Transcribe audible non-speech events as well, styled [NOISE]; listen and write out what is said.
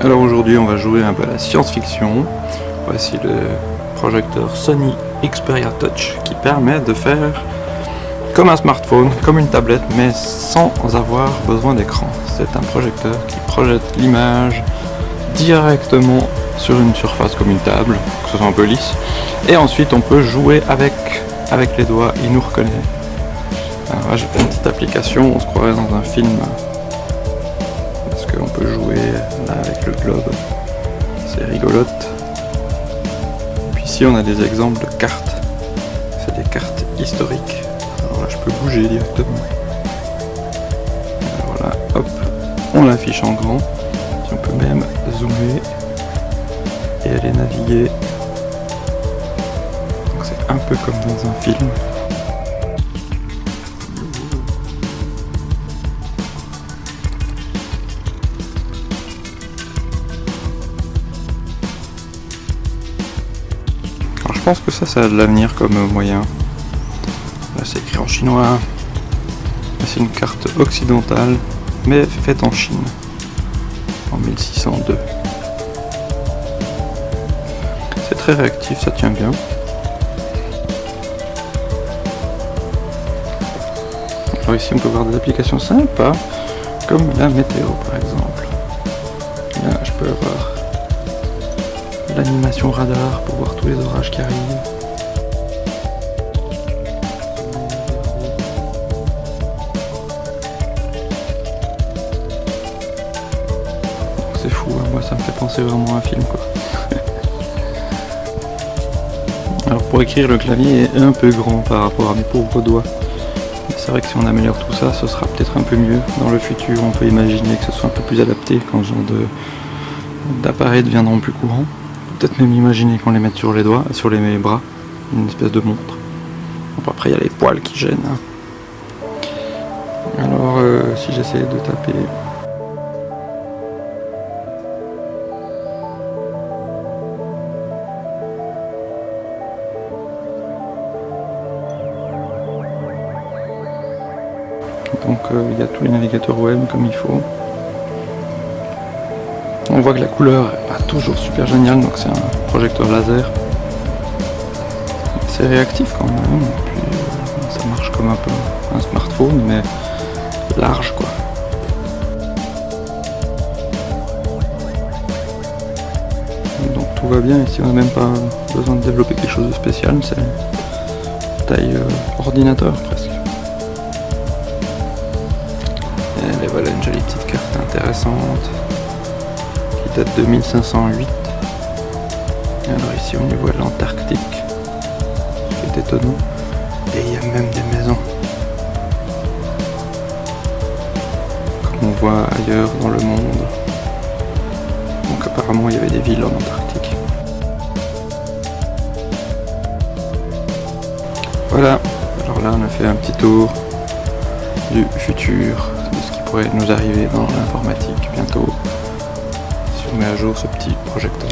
Alors aujourd'hui on va jouer un peu à la science-fiction. Voici le projecteur Sony Xperia Touch qui permet de faire comme un smartphone, comme une tablette, mais sans avoir besoin d'écran. C'est un projecteur qui projette l'image directement sur une surface comme une table, que ce soit un peu lisse. Et ensuite on peut jouer avec, avec les doigts, il nous reconnaît. Alors là j'ai fait une petite application, on se croirait dans un film. Qu'on peut jouer là avec le globe. C'est rigolote. Puis ici on a des exemples de cartes. C'est des cartes historiques. Alors là je peux bouger directement. voilà, hop, on l'affiche en grand. on peut même zoomer et aller naviguer. Donc c'est un peu comme dans un film. Pense que ça, ça a de l'avenir comme moyen. Là c'est écrit en chinois. C'est une carte occidentale, mais faite en Chine, en 1602 très réactif, ça tient bien. Alors ici on peut voir des applications sympas, comme la météo par exemple. Là je peux avoir l'animation radar pour voir tous les orages qui arrivent. C'est fou, hein. moi ça me fait penser vraiment à un film quoi. [LAUGHS] Alors pour écrire le clavier est un peu grand par rapport à mes pauvres doigts. C'est vrai que si on améliore tout ça, ce sera peut-être un peu mieux. Dans le futur, on peut imaginer que ce soit un peu plus adapté quand ce genre d'appareils deviendront plus courants. Peut-être même imaginer qu'on les mette sur les doigts, sur les bras, une espèce de montre. après, il y a les poils qui gênent. Hein. Alors, euh, si j'essaie de taper donc euh, il y a tous les navigateurs web comme il faut. On voit que la couleur est pas toujours super géniale, donc c'est un projecteur laser. C'est réactif quand même, puis euh, ça marche comme un peu un smartphone, mais large quoi. Donc tout va bien, ici on n'a même pas besoin de développer quelque chose de spécial, c'est taille euh, ordinateur presque. Et voilà une jolie petite carte intéressante date de 1508. Alors ici on y voit l'Antarctique, qui est étonnant. Et il y a même des maisons. Comme on voit ailleurs dans le monde. Donc apparemment il y avait des villes en Antarctique. Voilà, alors là on a fait un petit tour du futur pourrait nous arriver dans l'informatique bientôt met à jour ce petit projecteur.